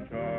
much